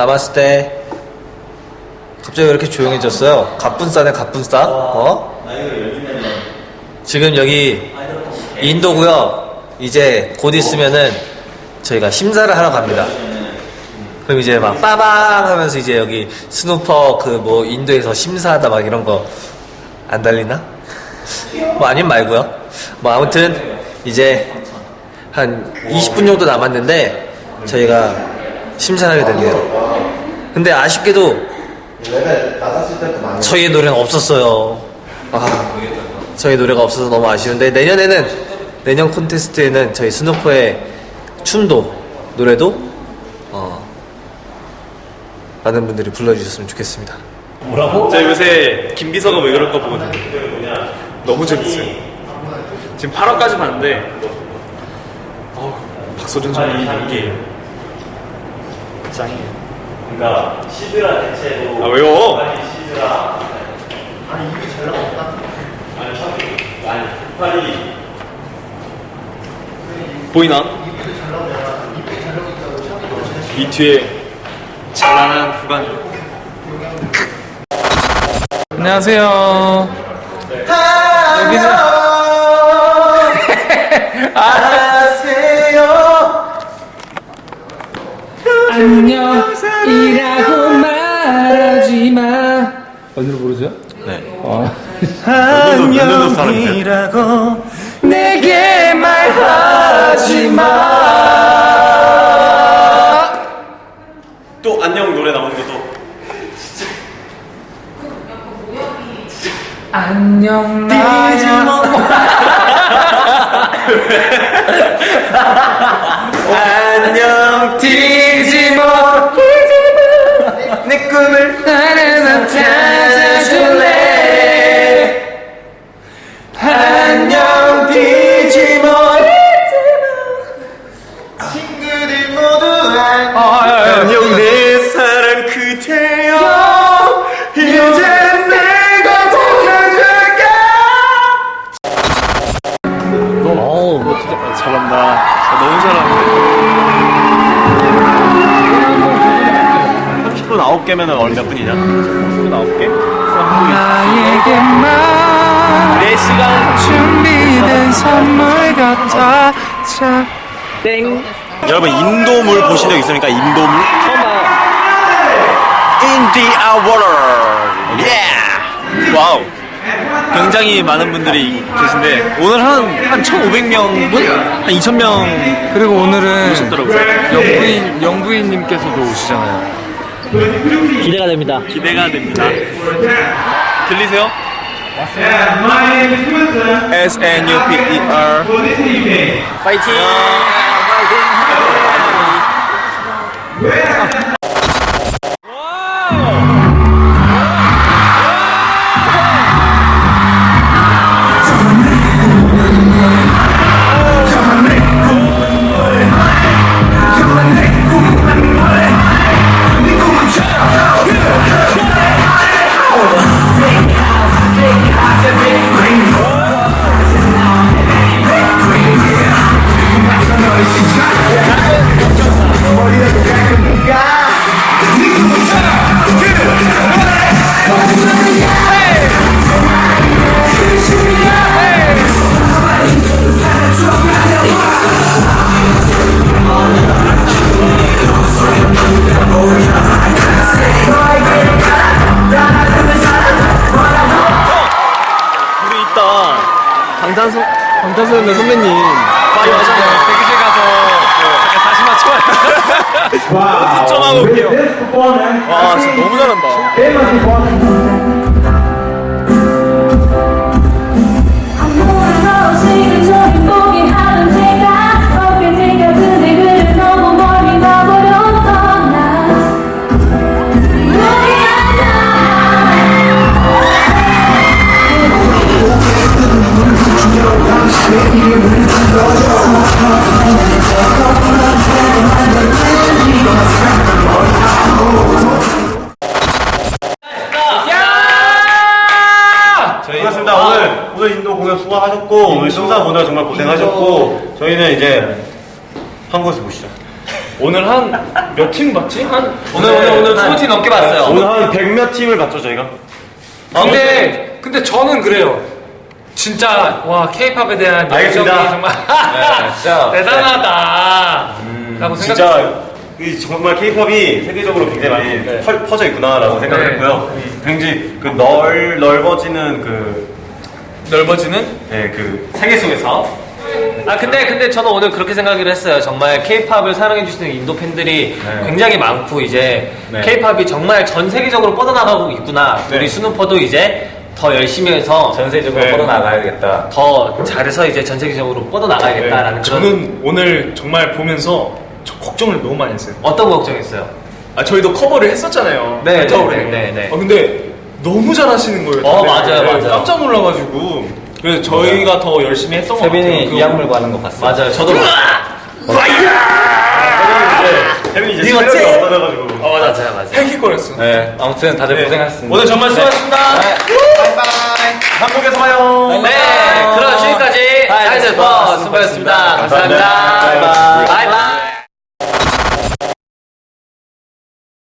남았을 때 갑자기 왜 이렇게 조용해졌어요? 갑분싸네 갑분싸. 어? 지금 여기 인도고요. 이제 곧 있으면은 저희가 심사를 하러 갑니다. 그럼 이제 막 빠방 하면서 이제 여기 스누퍼 그 뭐 인도에서 심사하다 막 이런 거 안 달리나? 뭐 아님 말고요. 뭐 아무튼 이제 한 20분 정도 남았는데 저희가 심사를 하게 됐네요 근데 아쉽게도 저희의 노래는 없었어요. 아, 저희 노래가 없어서 너무 아쉬운데 내년에는 내년 콘테스트에는 저희 스누퍼의 춤도 노래도 어, 많은 분들이 불러주셨으면 좋겠습니다. 저 요새 김비서가 왜 그럴까 보거든요. 너무 재밌어요. 지금 8화까지 봤는데, 어우, 박서준 선배님 연기 짱이에요. 그러니까 시드라 대체로 아 왜요? 시드라 아니 팔이 보이나? 이 뒤에 찬란한 후반. 안녕하세요. 여기는 안녕이라고 말하지 마. 어디로 부르세요? 네. 안녕이라고 내게 말하지 마. 또 안녕 노래 나오는 것도 안녕 나야. 안녕 디지몬 내 꿈을 나는 찾아 30분 9개면 얼마 분이냐? 30분 9개? 나에게만 4시간 준비된 선물 같아 자 여러분 인도물 보신 적 있습니까? 인도물? India water yeah 와우 굉장히 많은 분들이 계신데 오늘 한, 한 1,500명 분? 한 2,000명 그리고 오늘은 오셨더라고요 영부인 영부인님께서도 오시잖아요 기대가 됩니다. 기대가 됩니다 들리세요? S-N-U-P-E-R 파이팅! 우리 방탄소, 방탄소년단 선배님 파이 하잖아요 대기실 가서 잠깐 다시 맞춰와요 연습 좀 하고 올게요 와 진짜 너무 잘한다 오늘 오늘 인도 공연 수고하셨고 오늘 심사 보느라 정말 고생하셨고 저희는 이제 한국에서 보시죠. 오늘 한 몇 팀 봤지? 한 오늘 오늘 오늘 20팀 넘게 봤어요. 오늘 한 100몇 팀을 봤죠, 저희가? 아, 근데 근데 근데 저는 그래요. 진짜 와 케이팝에 대한 알겠습니다. 열정이 정말 네, 진짜. 대단하다. 라고 생각했어요. 진짜 이 정말 케이팝이 세계적으로 굉장히 많이 펄- 퍼져 있구나라고 생각을 네. 했고요. 굉장히 그 넓, 넓어지는 그, 넓어지는 예, 그 세계 속에서 아 근데 근데 저는 오늘 그렇게 생각을 했어요. 정말 K-팝을 사랑해 주시는 인도 팬들이 네. 굉장히 많고 이제 네. K-팝이 정말 전 세계적으로 뻗어나가고 있구나. 우리 수누퍼도 이제 더 열심히 해서 전 세계적으로 네. 뻗어나가야겠다. 더 잘해서 이제 전 세계적으로 뻗어나가야겠다라는 그런 저는 오늘 정말 보면서 저 걱정을 너무 많이 했어요. 어떤 걱정했어요? 아 저희도 커버를 했었잖아요. 네, 겨울에. 네, 네, 네. 아 근데 너무 잘하시는 거예요. 어. 맞아요, 네, 맞아요. 깜짝 놀라가지고 그래서 저희가 더 열심히 했던 것 같아요. 그- 가는 거 봤어요. 맞아요. 저도 태민이 이제 네가 체력이 제일- 없어져가지고 어 맞아. 맞아요, 맞아요. 헥헥거렸어. 네, 아무튼 다들 네. 고생하셨습니다. 오늘 정말 수고하셨습니다. 한국에서 봐요. 네, 그럼 지금까지 하이드 스포 수고하셨습니다. 감사합니다. 바이바이.